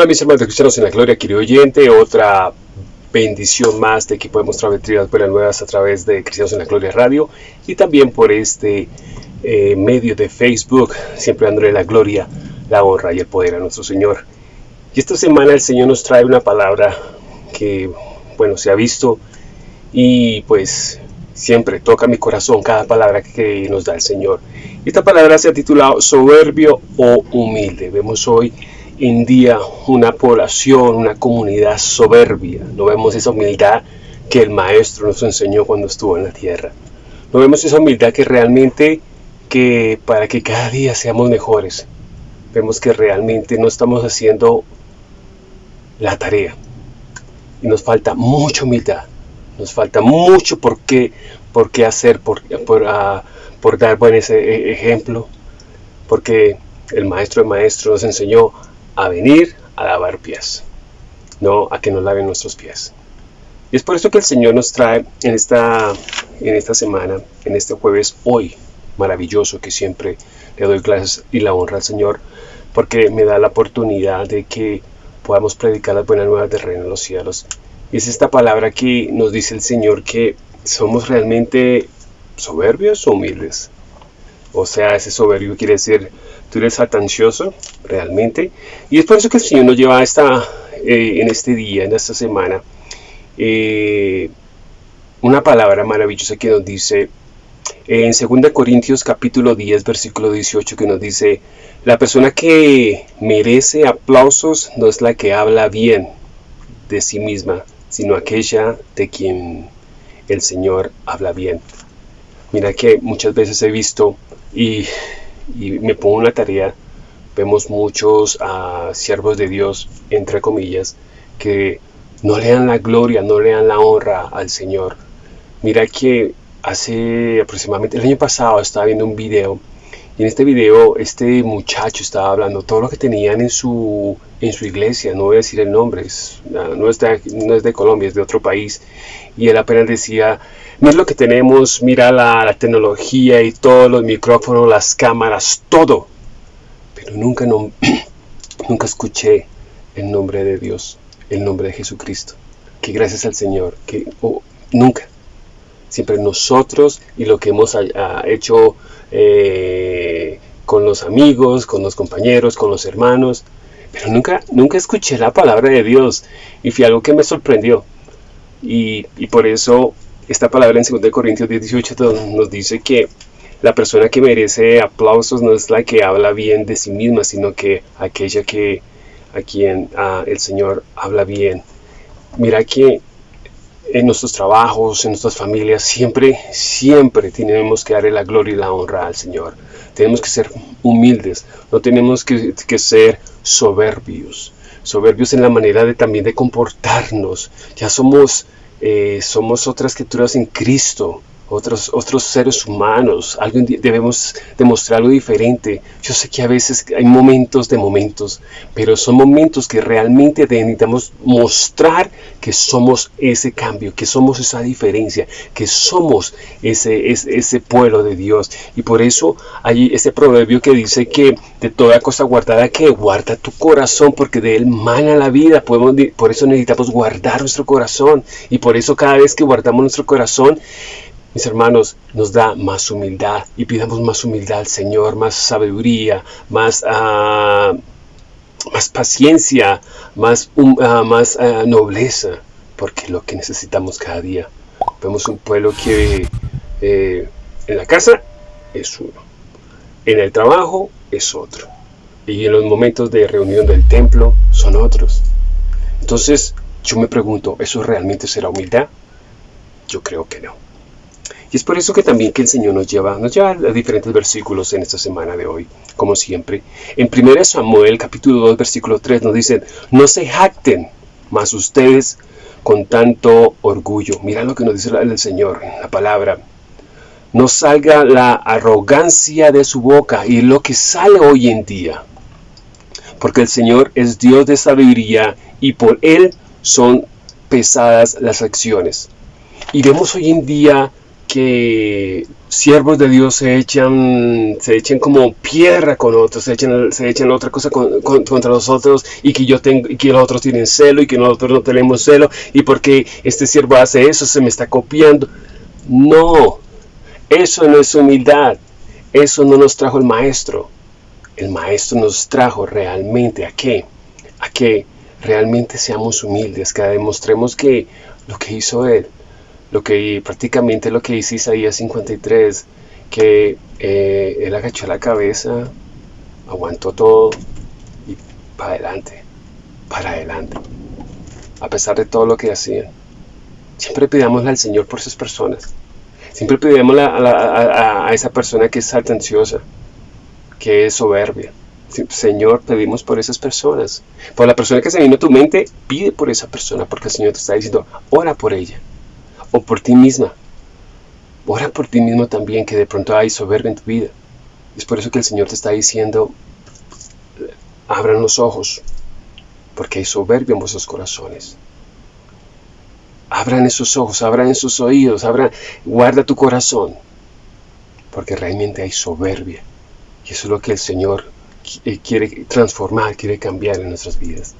Hola mis hermanos cristianos en la gloria, querido oyente, otra bendición más de que podemos transmitir las buenas nuevas a través de Cristianos en la Gloria Radio y también por este eh, medio de Facebook, siempre dándole la gloria, la honra y el poder a nuestro Señor. Y esta semana el Señor nos trae una palabra que, bueno, se ha visto y pues siempre toca mi corazón cada palabra que nos da el Señor. Esta palabra se ha titulado soberbio o humilde. Vemos hoy en día una población, una comunidad soberbia. No vemos esa humildad que el Maestro nos enseñó cuando estuvo en la tierra. No vemos esa humildad que realmente, que para que cada día seamos mejores, vemos que realmente no estamos haciendo la tarea. Y nos falta mucha humildad. Nos falta mucho por qué, por qué hacer, por, por, uh, por dar buen ese e, ejemplo. Porque el Maestro de Maestros nos enseñó a venir a lavar pies, no a que nos laven nuestros pies. Y es por eso que el Señor nos trae en esta, en esta semana, en este jueves hoy, maravilloso, que siempre le doy clases y la honra al Señor, porque me da la oportunidad de que podamos predicar las buenas nuevas del reino de los cielos. Y es esta palabra que nos dice el Señor que somos realmente soberbios o humildes. O sea, ese soberbio quiere decir tú eres realmente. Y es por eso que el Señor nos lleva esta, eh, en este día, en esta semana, eh, una palabra maravillosa que nos dice en 2 Corintios capítulo 10 versículo 18 que nos dice la persona que merece aplausos no es la que habla bien de sí misma sino aquella de quien el Señor habla bien mira que muchas veces he visto y y me pongo una tarea, vemos muchos uh, siervos de Dios, entre comillas, que no le dan la gloria, no le dan la honra al Señor. Mira que hace aproximadamente el año pasado estaba viendo un video en este video este muchacho estaba hablando todo lo que tenían en su, en su iglesia, no voy a decir el nombre, no, es de, no es de Colombia, es de otro país, y él apenas decía, mira lo que tenemos, mira la, tecnología y todos los micrófonos, las cámaras, todo, pero nunca, no, nunca escuché el nombre de Dios, el nombre de Jesucristo, que gracias al Señor, que oh, nunca, siempre nosotros y lo que hemos hecho eh, con los amigos, con los compañeros, con los hermanos, pero nunca, nunca escuché la palabra de Dios y fue algo que me sorprendió. Y, por eso esta palabra en 2 Corintios 18 nos dice que la persona que merece aplausos no es la que habla bien de sí misma, sino que aquella que a quien el Señor habla bien. Mira que en nuestros trabajos, en nuestras familias, siempre, siempre tenemos que darle la gloria y la honra al Señor. Tenemos que ser humildes, no tenemos que, que ser soberbios. Soberbios en la manera de también de comportarnos. Ya somos, eh, somos otras criaturas en Cristo otros, otros seres humanos, algo, debemos demostrar algo diferente. Yo sé que a veces hay momentos de momentos, pero son momentos que realmente necesitamos mostrar que somos ese cambio, que somos esa diferencia, que somos ese, ese, pueblo de Dios. Y por eso hay ese proverbio que dice que de toda cosa guardada que guarda tu corazón, porque de él mana la vida. Por eso necesitamos guardar nuestro corazón. Y por eso cada vez que guardamos nuestro corazón, mis hermanos, nos da más humildad y pidamos más humildad al Señor, más sabiduría, más, uh, más paciencia, más, uh, más uh, nobleza, porque es lo que necesitamos cada día. Vemos un pueblo que eh, en la casa es uno, en el trabajo es otro, y en los momentos de reunión del templo son otros. Entonces, yo me pregunto, ¿eso realmente será humildad? Yo creo que no. Y es por eso que también que el Señor nos lleva, nos lleva a diferentes versículos en esta semana de hoy, como siempre. En 1 Samuel capítulo 2 versículo 3 nos dice, no se jacten más ustedes con tanto orgullo. Mira lo que nos dice el Señor, la palabra. No salga la arrogancia de su boca y lo que sale hoy en día. Porque el Señor es Dios de sabiduría y por Él son pesadas las acciones. Y vemos hoy en día que siervos de Dios se echan, se echan como piedra con otros, se echan, se otra cosa contra nosotros y que yo tengo, y que los otros tienen celo y que nosotros no tenemos celo y porque este siervo hace eso se me está copiando. No, eso no es humildad, eso no nos trajo el maestro. El maestro nos trajo realmente a qué? A que realmente seamos humildes, que demostremos que lo que hizo él lo que prácticamente lo que dice Isaías 53, que eh, él agachó la cabeza, aguantó todo y para adelante, para adelante, a pesar de todo lo que hacían. Siempre pidámosle al Señor por esas personas. Siempre pidámosle a, a, esa persona que es atenciosa, que es soberbia. Señor, pedimos por esas personas. Por la persona que se vino a tu mente, pide por esa persona, porque el Señor te está diciendo, ora por ella o por ti misma. Ora por ti mismo también, que de pronto hay soberbia en tu vida. Es por eso que el Señor te está diciendo, abran los ojos, porque hay soberbia en vuestros corazones. Abran esos ojos, abran esos oídos, abran, guarda tu corazón, porque realmente hay soberbia. Y eso es lo que el Señor quiere transformar, quiere cambiar en nuestras vidas.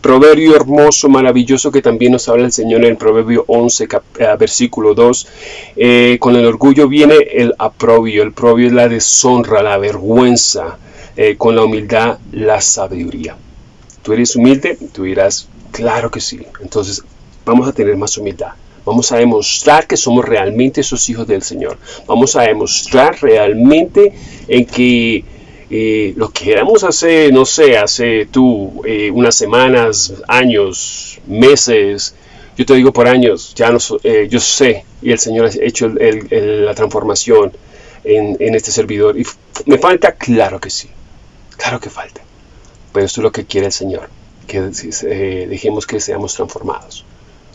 Proverbio hermoso, maravilloso que también nos habla el Señor en el Proverbio 11, eh, versículo 2. Eh, con el orgullo viene el aprobio, el probio es la deshonra, la vergüenza, eh, con la humildad la sabiduría. ¿Tú eres humilde? Tú dirás, claro que sí. Entonces vamos a tener más humildad. Vamos a demostrar que somos realmente esos hijos del Señor. Vamos a demostrar realmente en que eh, lo que éramos hace, no sé, hace tú eh, unas semanas, años, meses, yo te digo por años, ya no, eh, yo sé, y el Señor ha hecho la transformación en, este servidor. Y me falta, claro que sí, claro que falta. Pero esto es lo que quiere el Señor, que dejemos que seamos transformados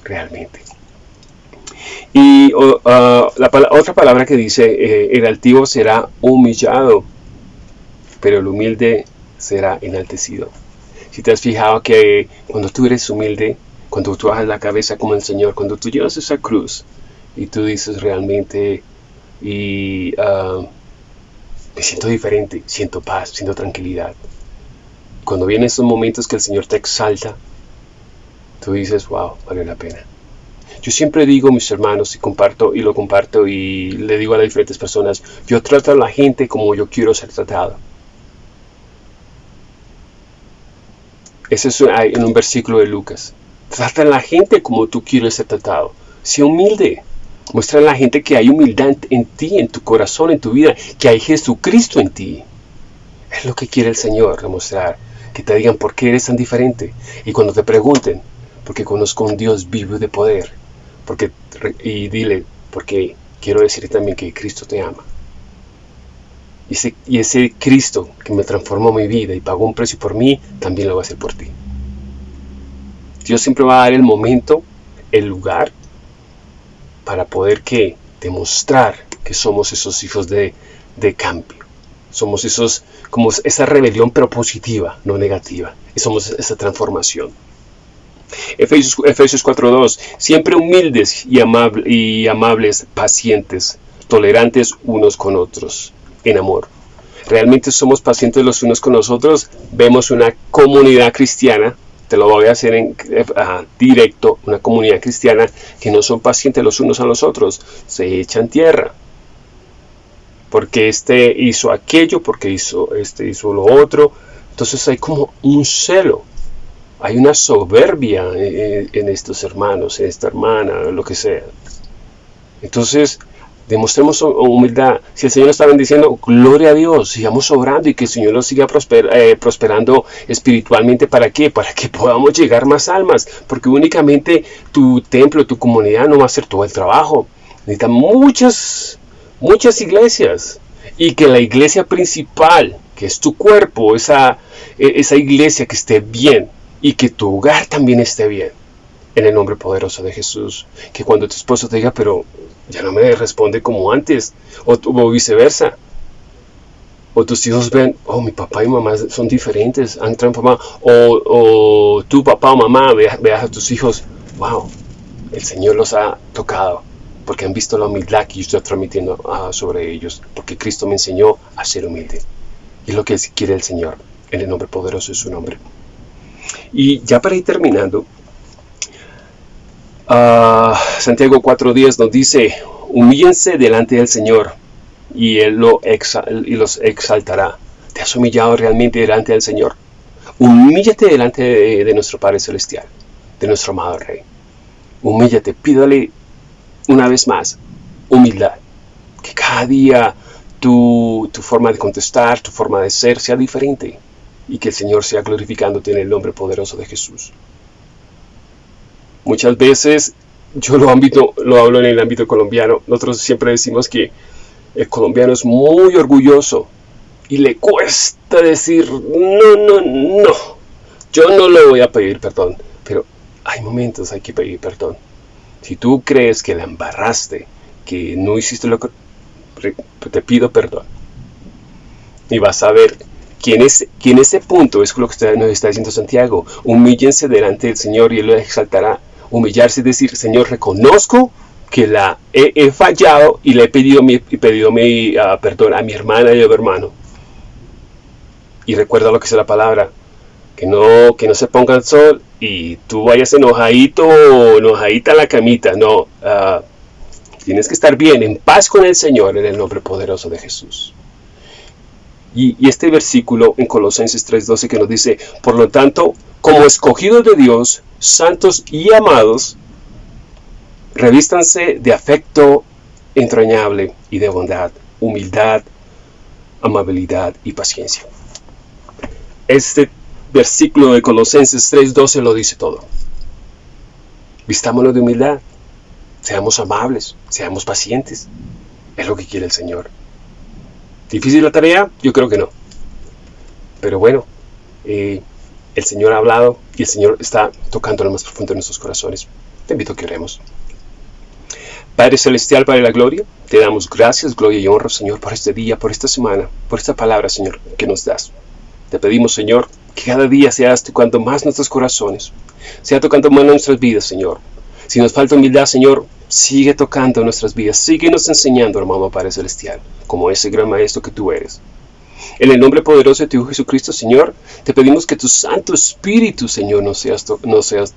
realmente. Y ah, la otra palabra que dice, el altivo será humillado pero el humilde será enaltecido. Si te has fijado que cuando tú eres humilde, cuando tú bajas la cabeza como el Señor, cuando tú llevas esa cruz y tú dices realmente, y ah, me siento diferente, siento paz, siento tranquilidad. Cuando vienen esos momentos que el Señor te exalta, tú dices, wow, vale la pena. Yo siempre digo, mis hermanos, y comparto, y lo comparto, y le digo a las diferentes personas, yo trato a la gente como yo quiero ser tratado. Ese es en un versículo de Lucas. Trata a la gente como tú quieres ser tratado. Sé humilde. Muestra a la gente que hay humildad en ti, en tu corazón, en tu vida, que hay Jesucristo en ti. Es lo que quiere el Señor demostrar. Que te digan por qué eres tan diferente. Y cuando te pregunten, porque conozco un Dios vivo de poder. Porque, y dile, porque quiero decir también que Cristo te ama. Y ese, Cristo que me transformó mi vida y pagó un precio por mí, también lo va a hacer por ti. Dios siempre va a dar el momento, el lugar, para poder que demostrar que somos esos hijos de, cambio. Somos esos, como esa rebelión, pero positiva, no negativa. Y somos esa transformación. Efesios, Efesios 4.2, siempre humildes y, y amables, pacientes, tolerantes unos con otros en amor. Realmente somos pacientes los unos con los otros. Vemos una comunidad cristiana, te lo voy a hacer en eh, directo, una comunidad cristiana que no son pacientes los unos a los otros, se echan tierra. Porque este hizo aquello, porque hizo, este hizo lo otro. Entonces hay como un celo, hay una soberbia en, en estos hermanos, en esta hermana, lo que sea. Entonces, demostremos humildad. Si el Señor está bendiciendo, gloria a Dios, sigamos obrando y que el Señor nos siga eh, prosperando espiritualmente. ¿Para qué? Para que podamos llegar más almas, porque únicamente tu templo, tu comunidad no va a hacer todo el trabajo. Necesita muchas, muchas iglesias y que la iglesia principal, que es tu cuerpo, esa, e, esa iglesia que esté bien y que tu hogar también esté bien. En el nombre poderoso de Jesús. Que cuando tu esposo te diga, pero ya no me responde como antes, o, viceversa. O tus hijos ven, oh, mi papá y mamá son diferentes, han transformado. O, o tu papá o mamá veas, a tus hijos, wow, el Señor los ha tocado. porque han visto la humildad que yo estoy transmitiendo ah, sobre ellos, porque Cristo me enseñó a ser humilde. Y es lo que quiere el Señor, en el nombre poderoso de su nombre. Y ya para ir terminando, uh, Santiago 4.10 nos dice, humíllense delante del Señor y Él lo los exaltará. ¿Te has humillado realmente delante del Señor? Humíllate delante de, nuestro Padre Celestial, de nuestro amado Rey. Humíllate, pídale una vez más humildad. Que cada día tu, tu forma de contestar, tu forma de ser sea diferente y que el Señor sea glorificándote en el nombre poderoso de Jesús. Muchas veces yo lo, ámbito, lo hablo en el ámbito colombiano. Nosotros siempre decimos que el colombiano es muy orgulloso y le cuesta decir, no, no, no, yo no le voy a pedir perdón. Pero hay momentos hay que pedir perdón. Si tú crees que la embarraste, que no hiciste lo que... Te pido perdón. Y vas a ver que es, en ese punto es lo que nos está diciendo Santiago. Humíllense delante del Señor y Él lo exaltará. Humillarse es decir, Señor, reconozco que la he, fallado y le he pedido mi, pedido mi ah, perdón a mi hermana y a mi hermano. Y recuerda lo que dice la palabra, que no, que no se ponga el sol y tú vayas enojadito o enojadita a la camita. No, ah, tienes que estar bien, en paz con el Señor, en el nombre poderoso de Jesús. Y, este versículo en Colosenses 3:12 que nos dice, por lo tanto, como escogidos de Dios, santos y amados, revístanse de afecto entrañable y de bondad, humildad, amabilidad y paciencia. Este versículo de Colosenses 3:12 lo dice todo. Vistámonos de humildad, seamos amables, seamos pacientes. Es lo que quiere el Señor. ¿Difícil la tarea? Yo creo que no. Pero bueno, eh, el Señor ha hablado y el Señor está tocando lo más profundo de nuestros corazones. Te invito a que oremos. Padre Celestial, Padre de la Gloria, te damos gracias, gloria y honra, Señor, por este día, por esta semana, por esta palabra, Señor, que nos das. Te pedimos, Señor, que cada día seas tocando más nuestros corazones, sea tocando más nuestras vidas, Señor. Si nos falta humildad, Señor, sigue tocando nuestras vidas, síguenos enseñando, hermano Padre Celestial, como ese gran Maestro que tú eres. En el nombre poderoso de tu Hijo Jesucristo, Señor, te pedimos que tu Santo Espíritu, Señor, nos, seas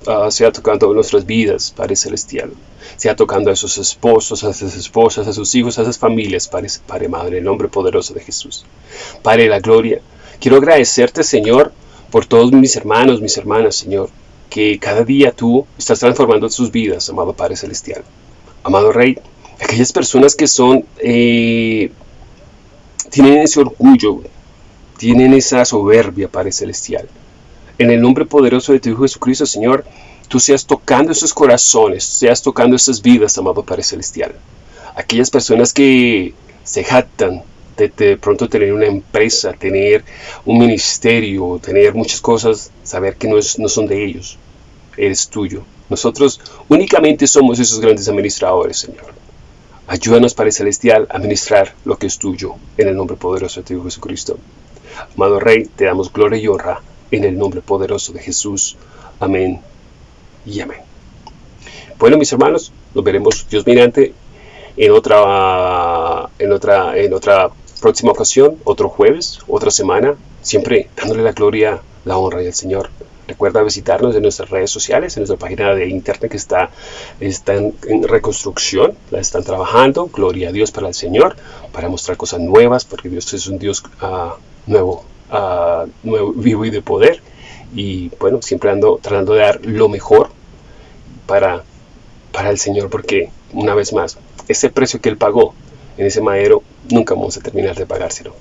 ah, sea tocando nuestras vidas, Padre Celestial. Sea tocando a esos esposos, a esas esposas, a sus hijos, a esas familias, Padre, Padre Madre, en el nombre poderoso de Jesús. Padre de la gloria, quiero agradecerte, Señor, por todos mis hermanos, mis hermanas, Señor, que cada día tú estás transformando sus vidas, amado Padre Celestial. Amado Rey, aquellas personas que son eh, tienen ese orgullo, tienen esa soberbia, Padre Celestial. En el nombre poderoso de tu Hijo Jesucristo, Señor, tú seas tocando esos corazones, seas tocando esas vidas, amado Padre Celestial. Aquellas personas que se jactan de, de, pronto tener una empresa, tener un ministerio, tener muchas cosas, saber que no, es, no son de ellos, eres tuyo. Nosotros únicamente somos esos grandes administradores, Señor. Ayúdanos, Padre Celestial, a ministrar lo que es tuyo, en el nombre poderoso de tu Jesucristo. Amado Rey, te damos gloria y honra, en el nombre poderoso de Jesús. Amén y amén. Bueno, mis hermanos, nos veremos Dios mediante en otra, en otra, en otra próxima ocasión, otro jueves, otra semana, siempre dándole la gloria, la honra y al Señor. Recuerda visitarnos en nuestras redes sociales, en nuestra página de internet que está, está en, reconstrucción, la están trabajando, gloria a Dios para el Señor, para mostrar cosas nuevas, porque Dios es un Dios uh, nuevo, uh, nuevo, vivo y de poder. Y bueno, siempre ando tratando de dar lo mejor para, para el Señor, porque una vez más, ese precio que Él pagó en ese madero, nunca vamos a terminar de pagárselo.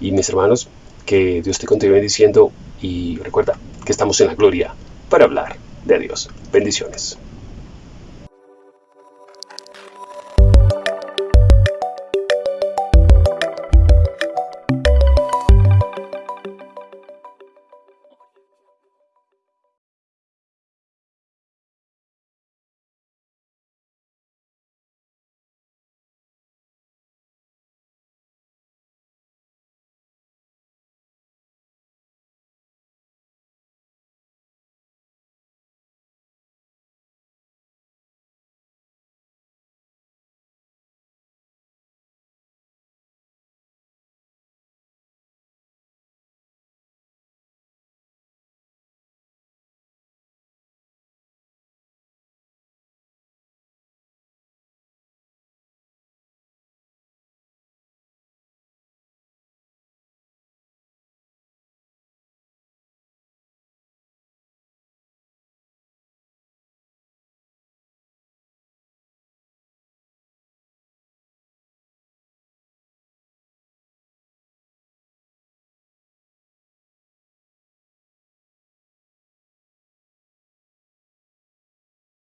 Y mis hermanos, que Dios te continúe diciendo y recuerda, que estamos en la gloria para hablar de Dios. Bendiciones.